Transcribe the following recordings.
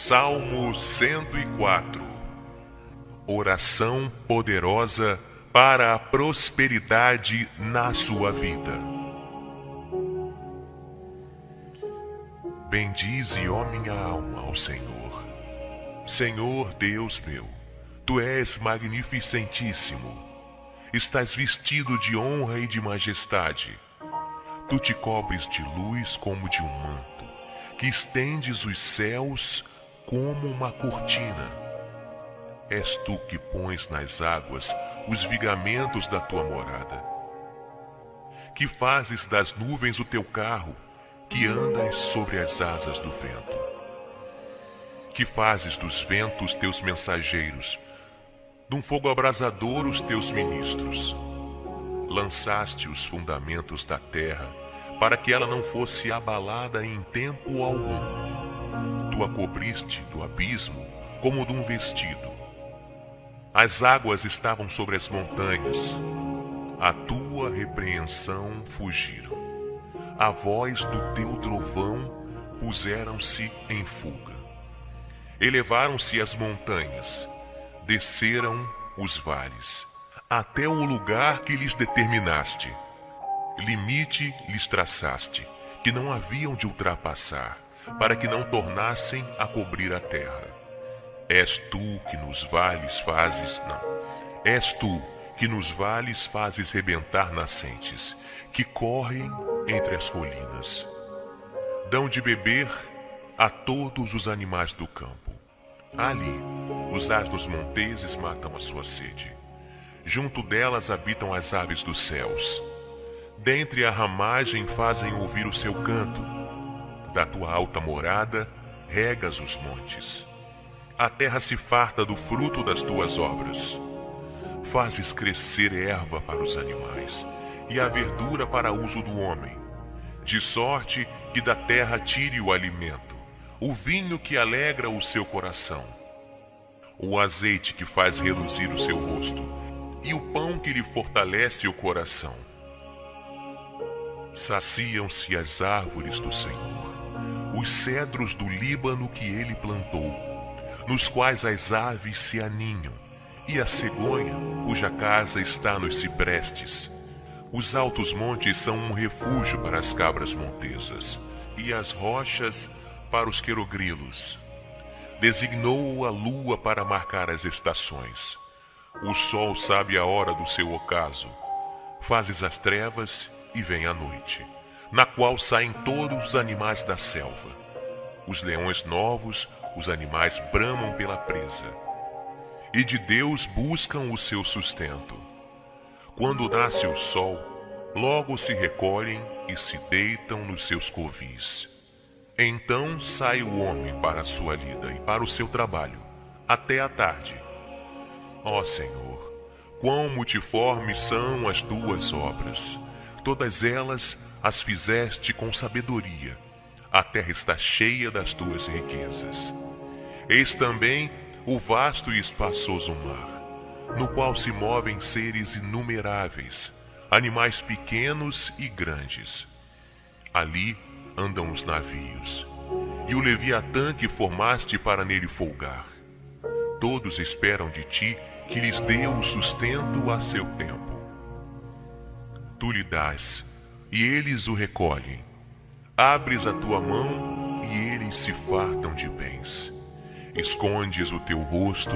Salmo 104 Oração poderosa para a prosperidade na sua vida. Bendize, ó minha alma, ao Senhor. Senhor Deus meu, tu és magnificentíssimo. Estás vestido de honra e de majestade. Tu te cobres de luz como de um manto, que estendes os céus como uma cortina. És tu que pões nas águas os vigamentos da tua morada. Que fazes das nuvens o teu carro, que andas sobre as asas do vento. Que fazes dos ventos teus mensageiros, de um fogo abrasador os teus ministros. Lançaste os fundamentos da terra, para que ela não fosse abalada em tempo algum a cobriste do abismo como de um vestido. As águas estavam sobre as montanhas. A tua repreensão fugiram. A voz do teu trovão puseram-se em fuga. Elevaram-se as montanhas, desceram os vales, até o lugar que lhes determinaste. Limite lhes traçaste, que não haviam de ultrapassar para que não tornassem a cobrir a terra. És tu que nos vales fazes, não. És tu que nos vales fazes rebentar nascentes, que correm entre as colinas. Dão de beber a todos os animais do campo. Ali, os asnos monteses matam a sua sede. Junto delas habitam as aves dos céus. Dentre a ramagem fazem ouvir o seu canto da tua alta morada, regas os montes. A terra se farta do fruto das tuas obras. Fazes crescer erva para os animais e a verdura para uso do homem, de sorte que da terra tire o alimento, o vinho que alegra o seu coração, o azeite que faz reluzir o seu rosto e o pão que lhe fortalece o coração. Saciam-se as árvores do Senhor os cedros do Líbano que ele plantou, nos quais as aves se aninham, e a cegonha, cuja casa está nos ciprestes. Os altos montes são um refúgio para as cabras montesas, e as rochas para os querogrilos. Designou a lua para marcar as estações. O sol sabe a hora do seu ocaso. Fazes as trevas e vem a noite na qual saem todos os animais da selva. Os leões novos, os animais bramam pela presa. E de Deus buscam o seu sustento. Quando nasce o sol, logo se recolhem e se deitam nos seus covis. Então sai o homem para a sua lida e para o seu trabalho, até a tarde. Ó Senhor, quão multiformes são as tuas obras! Todas elas as fizeste com sabedoria. A terra está cheia das tuas riquezas. Eis também o vasto e espaçoso mar, no qual se movem seres inumeráveis, animais pequenos e grandes. Ali andam os navios, e o Leviatã que formaste para nele folgar. Todos esperam de ti que lhes dê o sustento a seu tempo. Tu lhe dás e eles o recolhem. Abres a tua mão e eles se fartam de bens. Escondes o teu rosto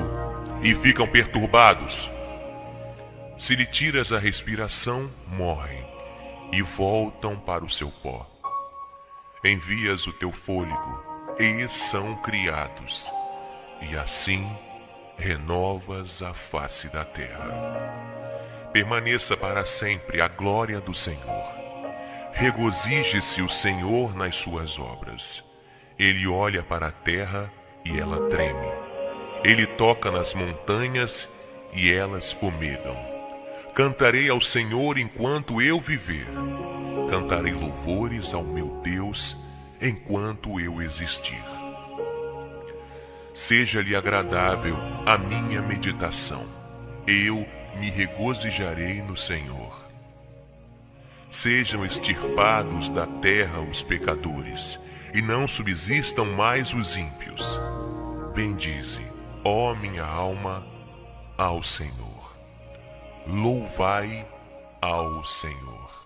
e ficam perturbados. Se lhe tiras a respiração, morrem e voltam para o seu pó. Envias o teu fôlego e são criados, e assim renovas a face da terra. Permaneça para sempre a glória do Senhor Regozije-se o Senhor nas suas obras. Ele olha para a terra e ela treme. Ele toca nas montanhas e elas fumegam. Cantarei ao Senhor enquanto eu viver. Cantarei louvores ao meu Deus enquanto eu existir. Seja-lhe agradável a minha meditação. Eu me regozijarei no Senhor. Sejam extirpados da terra os pecadores, e não subsistam mais os ímpios. Bendize, ó minha alma, ao Senhor. Louvai ao Senhor.